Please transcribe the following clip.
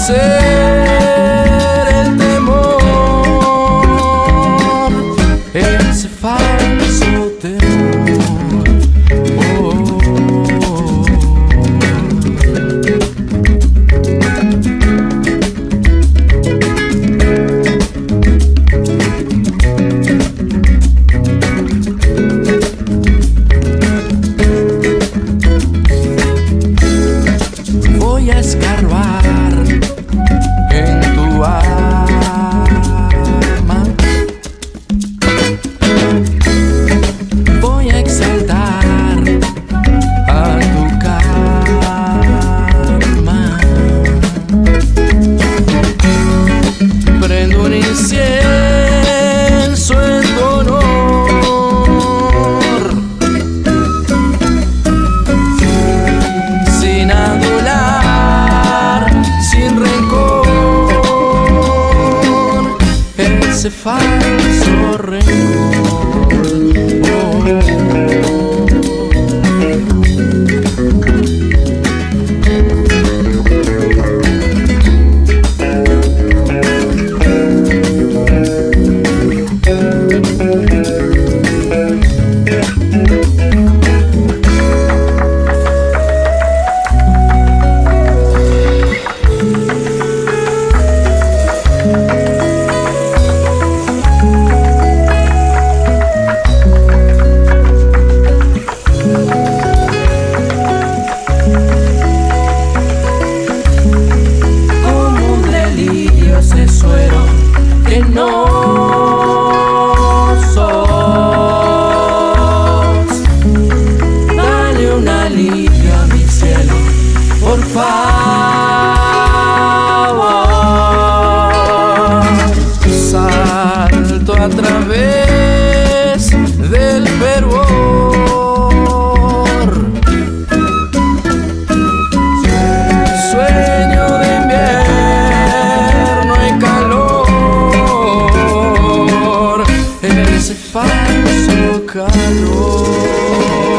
vencer el temor, ese falso se faz. A través del fervor. Sueño de invierno y calor, ese falso calor.